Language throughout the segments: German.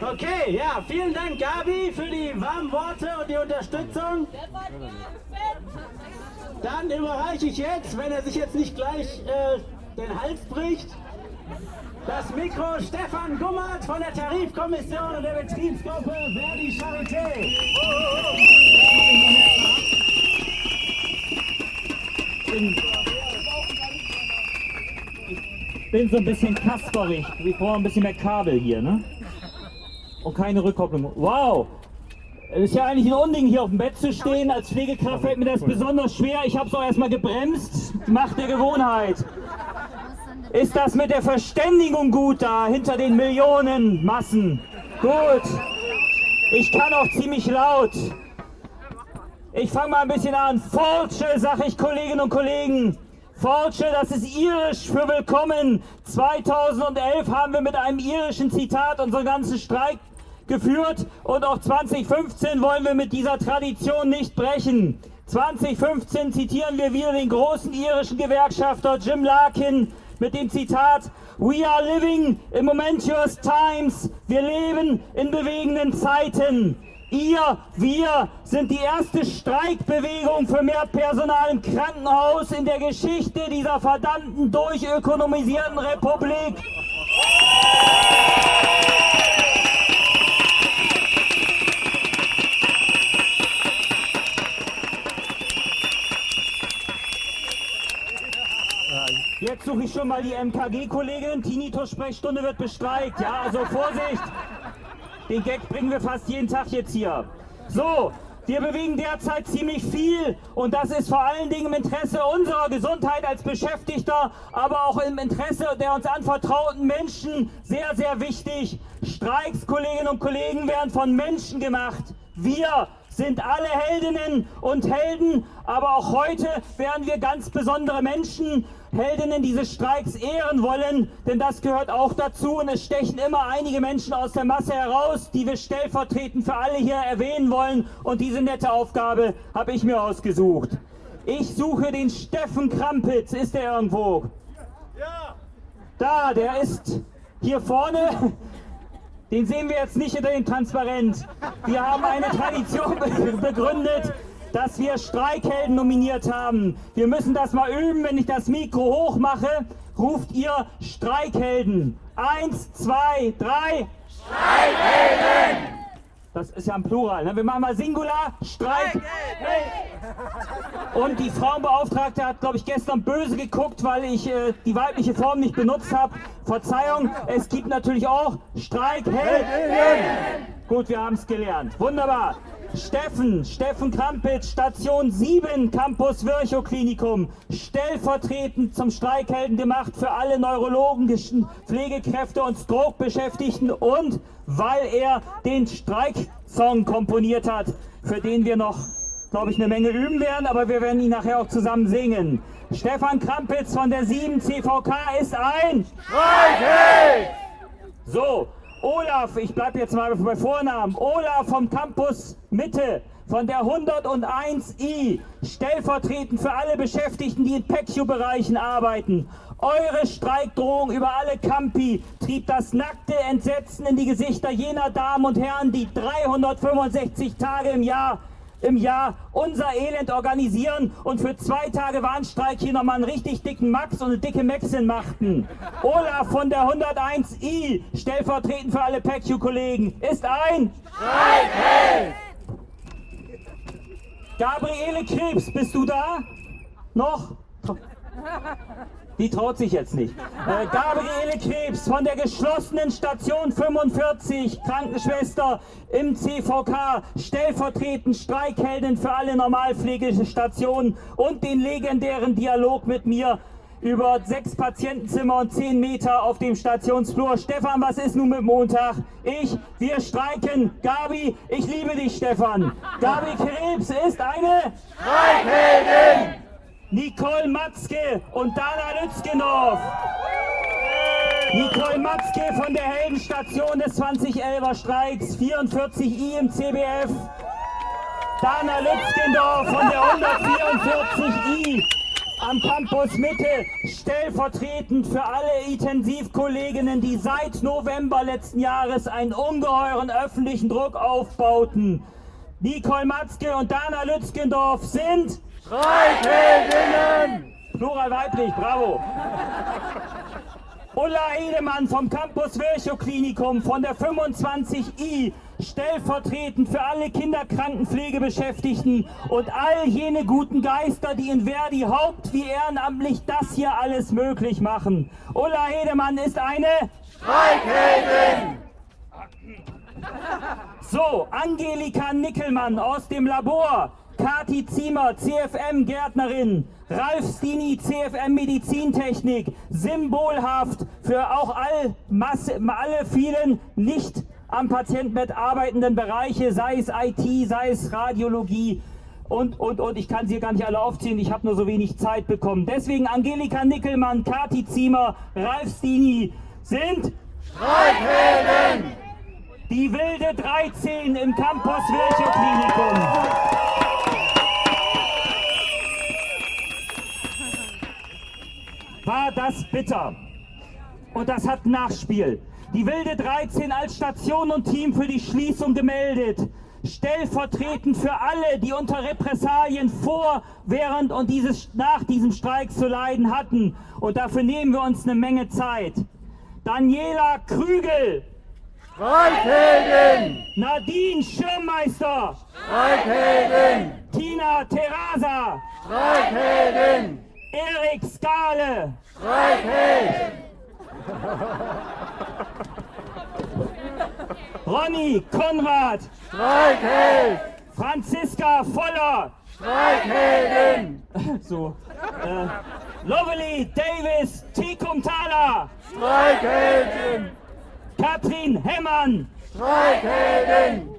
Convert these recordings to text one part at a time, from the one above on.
Okay, ja, vielen Dank Gabi für die warmen Worte und die Unterstützung. Dann überreiche ich jetzt, wenn er sich jetzt nicht gleich äh, den Hals bricht, das Mikro Stefan Gummert von der Tarifkommission und der Betriebsgruppe Verdi Charité. Ich bin so ein bisschen kasperig. Ich brauche ein bisschen mehr Kabel hier, ne? Und keine Rückkopplung. Wow! Es ist ja eigentlich ein Unding, hier auf dem Bett zu stehen. Als Pflegekraft fällt mir das besonders schwer. Ich habe es auch erstmal gebremst. Macht der Gewohnheit. Ist das mit der Verständigung gut da, hinter den Millionen Massen? Gut. Ich kann auch ziemlich laut. Ich fange mal ein bisschen an. Fortune, sag ich Kolleginnen und Kollegen. Fortune, das ist irisch für willkommen. 2011 haben wir mit einem irischen Zitat unseren ganzen Streik geführt und auch 2015 wollen wir mit dieser Tradition nicht brechen. 2015 zitieren wir wieder den großen irischen Gewerkschafter Jim Larkin mit dem Zitat We are living in momentous times. Wir leben in bewegenden Zeiten. Ihr, wir sind die erste Streikbewegung für mehr Personal im Krankenhaus in der Geschichte dieser verdammten durchökonomisierten Republik. Jetzt suche ich schon mal die MKG-Kollegin. Tinnitus-Sprechstunde wird bestreikt. Ja, also Vorsicht. Den Gag bringen wir fast jeden Tag jetzt hier. So, wir bewegen derzeit ziemlich viel und das ist vor allen Dingen im Interesse unserer Gesundheit als Beschäftigter, aber auch im Interesse der uns anvertrauten Menschen sehr, sehr wichtig. Streiks, Kolleginnen und Kollegen, werden von Menschen gemacht. Wir sind alle Heldinnen und Helden, aber auch heute werden wir ganz besondere Menschen, Heldinnen dieses Streiks ehren wollen, denn das gehört auch dazu und es stechen immer einige Menschen aus der Masse heraus, die wir stellvertretend für alle hier erwähnen wollen und diese nette Aufgabe habe ich mir ausgesucht. Ich suche den Steffen Krampitz, ist er irgendwo? Ja. Da, der ist hier vorne. Den sehen wir jetzt nicht hinter dem Transparent. Wir haben eine Tradition begründet, dass wir Streikhelden nominiert haben. Wir müssen das mal üben. Wenn ich das Mikro hoch mache, ruft ihr Streikhelden. Eins, zwei, drei. Streikhelden! Das ist ja ein Plural. Ne? Wir machen mal Singular, Streik. Und die Frauenbeauftragte hat, glaube ich, gestern böse geguckt, weil ich äh, die weibliche Form nicht benutzt habe. Verzeihung, es gibt natürlich auch Streikhelden. Gut, wir haben es gelernt. Wunderbar. Steffen, Steffen Krampitz, Station 7, Campus Virchow Klinikum, stellvertretend zum Streikhelden gemacht für alle neurologischen Pflegekräfte und Stroke-Beschäftigten und weil er den Streiksong komponiert hat, für den wir noch, glaube ich, eine Menge üben werden, aber wir werden ihn nachher auch zusammen singen. Stefan Krampitz von der 7 CVK ist ein Streikheld! So, Olaf, ich bleibe jetzt mal bei Vornamen, Olaf vom Campus Mitte, von der 101i, stellvertretend für alle Beschäftigten, die in PECU-Bereichen arbeiten. Eure Streikdrohung über alle Campi trieb das nackte Entsetzen in die Gesichter jener Damen und Herren, die 365 Tage im Jahr im Jahr unser Elend organisieren und für zwei Tage Warnstreik hier nochmal einen richtig dicken Max und eine dicke Maxin machten. Olaf von der 101i, stellvertretend für alle PECU-Kollegen, ist ein Streikheld! Gabriele Krebs, bist du da? Noch? Die traut sich jetzt nicht. Äh, Gabriele Krebs von der geschlossenen Station 45, Krankenschwester im CVK, stellvertretend Streikheldin für alle Normalpflegestationen und den legendären Dialog mit mir über sechs Patientenzimmer und zehn Meter auf dem Stationsflur. Stefan, was ist nun mit Montag? Ich, wir streiken. Gabi, ich liebe dich, Stefan. Gabi Krebs ist eine Streikheldin! Nicole Matzke und Dana Lützgenov. Nicole Matzke von der Heldenstation des 2011er Streiks, 44i im CBF. Dana Lützgendorf von der 144i, am Campus Mitte stellvertretend für alle Intensivkolleginnen, die seit November letzten Jahres einen ungeheuren öffentlichen Druck aufbauten. Nicole Matzke und Dana Lützgendorf sind Streikheldinnen! Plural weiblich, bravo. Ulla Edemann vom Campus Virchow Klinikum von der 25i, stellvertretend für alle Kinderkrankenpflegebeschäftigten und all jene guten Geister, die in Verdi haupt- wie ehrenamtlich das hier alles möglich machen. Ulla Edemann ist eine... Streikheldin! So, Angelika Nickelmann aus dem Labor, Kati Ziemer, CFM-Gärtnerin, Ralf Stini, CFM Medizintechnik, symbolhaft für auch all, Masse, alle vielen nicht am Patientenbett arbeitenden Bereiche, sei es IT, sei es Radiologie und, und, und. Ich kann sie gar nicht alle aufzählen, ich habe nur so wenig Zeit bekommen. Deswegen Angelika Nickelmann, Kati Ziemer, Ralf Stini sind Streikhelden! die wilde 13 im Campus Virchow Klinikum. War das bitter. Und das hat Nachspiel. Die wilde 13 als Station und Team für die Schließung gemeldet. Stellvertretend für alle, die unter Repressalien vor, während und dieses, nach diesem Streik zu leiden hatten. Und dafür nehmen wir uns eine Menge Zeit. Daniela Krügel, Streikheldin! Nadine Schirmmeister, Streikheldin! Tina Terasa, Streikheldin! Erik Skale, Streikheld! Ronny Konrad, Streikheld! Franziska Voller, Streikheldin! so, äh, Lovely Davis Tikumtala, Streikheldin! Katrin Hemmann, Streikheldin!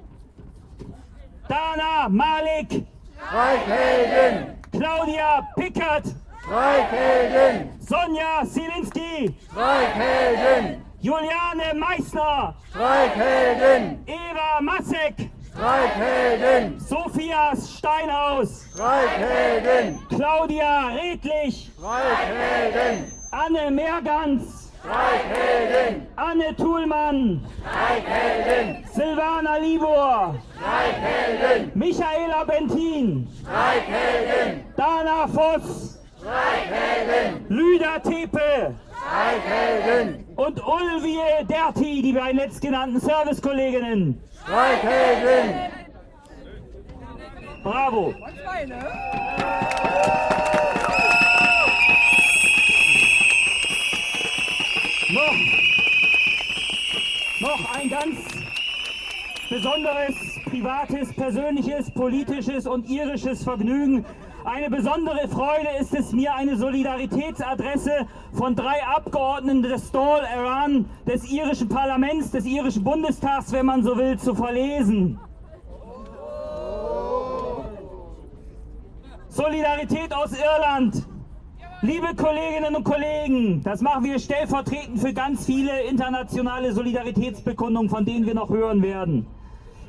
Dana Malik, Streikheldin! Claudia Pickert, Streikheldin! Sonja Silinski, Streikheldin! Juliane Meissner, Streikheldin! Eva Massek, Streikheldin! Sophia Steinhaus, Streikheldin! Claudia Redlich, Streikheldin! Anne Meergans, Streikheldin! Anne Thulmann, Streikheldin! Silvana Libor, Streikheldin! Michaela Bentin, Streikheldin! Dana Voss, Streikheldin! Lüder Tepe Streikheldin! und Ulvie Derti, die beiden letztgenannten Servicekolleginnen. Streikheldin! Bravo! Noch, noch ein ganz besonderes privates, persönliches, politisches und irisches Vergnügen. Eine besondere Freude ist es mir, eine Solidaritätsadresse von drei Abgeordneten des Dáil Iran, des irischen Parlaments, des irischen Bundestags, wenn man so will, zu verlesen. Solidarität aus Irland. Liebe Kolleginnen und Kollegen, das machen wir stellvertretend für ganz viele internationale Solidaritätsbekundungen, von denen wir noch hören werden.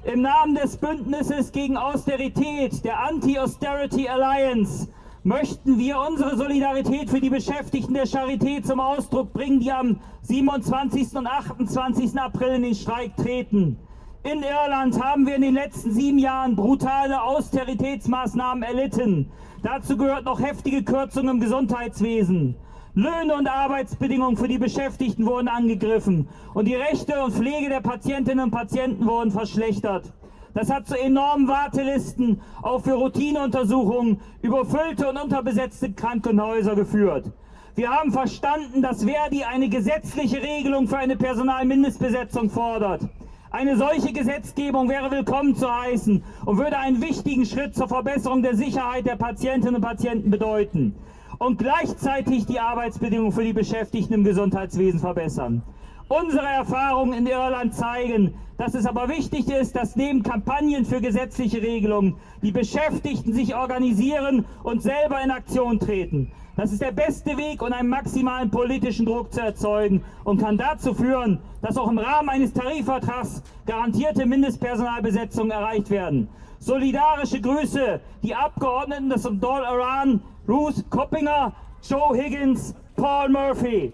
Im Namen des Bündnisses gegen Austerität, der Anti-Austerity Alliance, möchten wir unsere Solidarität für die Beschäftigten der Charité zum Ausdruck bringen, die am 27. und 28. April in den Streik treten. In Irland haben wir in den letzten sieben Jahren brutale Austeritätsmaßnahmen erlitten. Dazu gehört noch heftige Kürzungen im Gesundheitswesen. Löhne und Arbeitsbedingungen für die Beschäftigten wurden angegriffen und die Rechte und Pflege der Patientinnen und Patienten wurden verschlechtert. Das hat zu enormen Wartelisten auch für Routineuntersuchungen, überfüllte und unterbesetzte Krankenhäuser geführt. Wir haben verstanden, dass Verdi eine gesetzliche Regelung für eine Personalmindestbesetzung fordert. Eine solche Gesetzgebung wäre willkommen zu heißen und würde einen wichtigen Schritt zur Verbesserung der Sicherheit der Patientinnen und Patienten bedeuten und gleichzeitig die Arbeitsbedingungen für die Beschäftigten im Gesundheitswesen verbessern. Unsere Erfahrungen in Irland zeigen, dass es aber wichtig ist, dass neben Kampagnen für gesetzliche Regelungen die Beschäftigten sich organisieren und selber in Aktion treten. Das ist der beste Weg, um einen maximalen politischen Druck zu erzeugen und kann dazu führen, dass auch im Rahmen eines Tarifvertrags garantierte Mindestpersonalbesetzungen erreicht werden. Solidarische Grüße, die Abgeordneten des Dáil Iran Ruth Koppinger, Joe Higgins, Paul Murphy.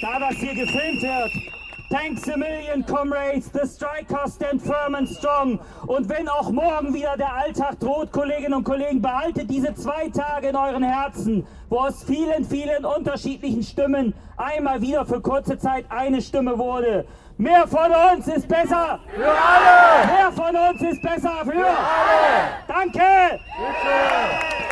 Da das hier gefilmt wird, Thanks a million, comrades. The strikers stand firm and strong. Und wenn auch morgen wieder der Alltag droht, Kolleginnen und Kollegen, behaltet diese zwei Tage in euren Herzen, wo aus vielen, vielen unterschiedlichen Stimmen einmal wieder für kurze Zeit eine Stimme wurde. Mehr von uns ist besser. Für alle! Mehr von uns ist besser für. Für alle! Danke. Bitte!